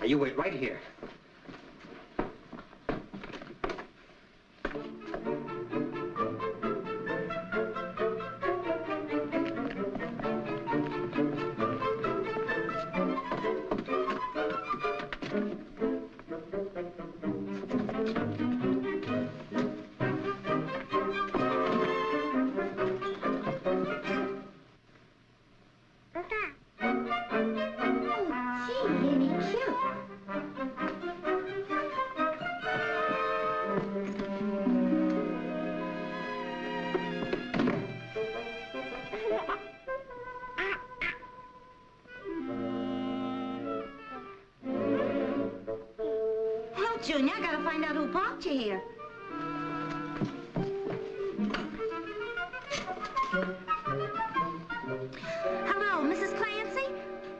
Now, you wait right here. Junior. I gotta find out who brought you here.